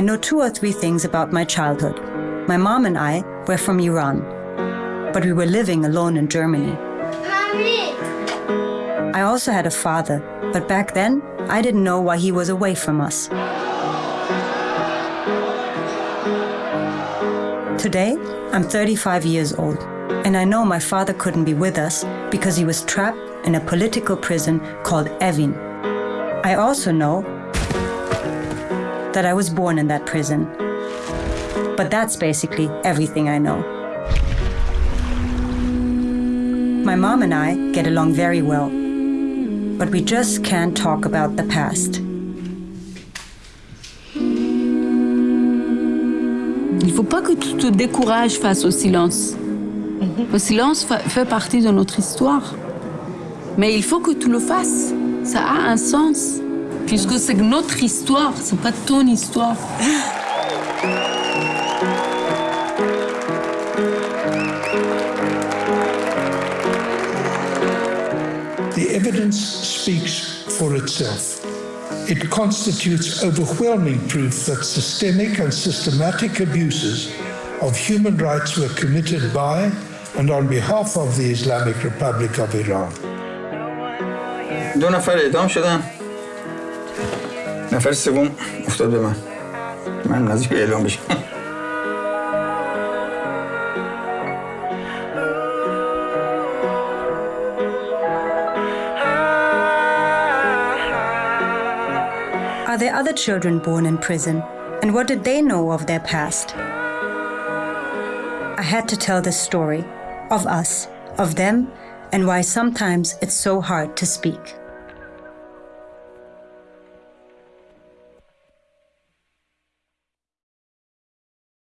I know two or three things about my childhood. My mom and I were from Iran, but we were living alone in Germany. Mommy. I also had a father, but back then, I didn't know why he was away from us. Today, I'm 35 years old, and I know my father couldn't be with us because he was trapped in a political prison called Evin. I also know that I was born in that prison. But that's basically everything I know. My mom and I get along very well, but we just can't talk about the past. Il faut pas que tu te décourages face au silence. Mhm. Le silence fait partie de notre histoire. Mais il faut que tu le fasses. Ça a un sens Puisque c'est notre histoire, c'est pas ton histoire. The evidence speaks for itself. It constitutes overwhelming proof that systemic and systematic abuses of human rights were committed by and on behalf of the Islamic Republic of Iran. دو نفر اعدام شدن نفر سوم افتاد به من من نزدیک اعلام بشم Are there other children born in prison? And what did they know of their past? I had to tell this story of us, of them, and why sometimes it's so hard to speak.